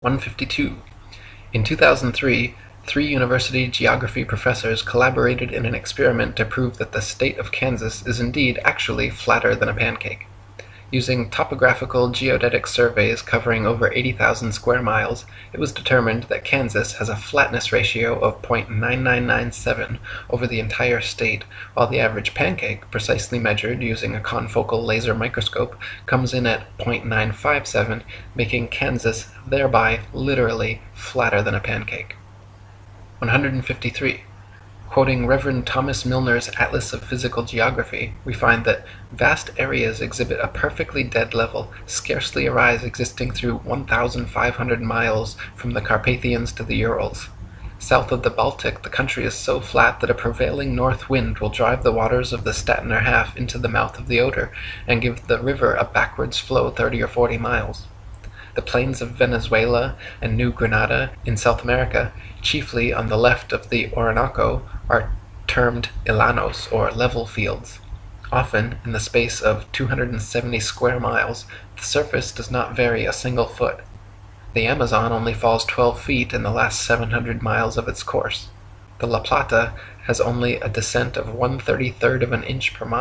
152. In 2003, three university geography professors collaborated in an experiment to prove that the state of Kansas is indeed actually flatter than a pancake. Using topographical geodetic surveys covering over 80,000 square miles, it was determined that Kansas has a flatness ratio of .9997 over the entire state, while the average pancake, precisely measured using a confocal laser microscope, comes in at .957, making Kansas thereby literally flatter than a pancake. 153. Quoting Rev. Thomas Milner's Atlas of Physical Geography, we find that vast areas exhibit a perfectly dead level, scarcely a rise existing through 1,500 miles from the Carpathians to the Urals. South of the Baltic the country is so flat that a prevailing north wind will drive the waters of the Stettiner Haff into the mouth of the Oder, and give the river a backwards flow 30 or 40 miles. The plains of Venezuela and New Granada, in South America, chiefly on the left of the Orinoco, are termed llanos, or level fields. Often, in the space of 270 square miles, the surface does not vary a single foot. The Amazon only falls 12 feet in the last 700 miles of its course. The La Plata has only a descent of one thirty third of an inch per mile.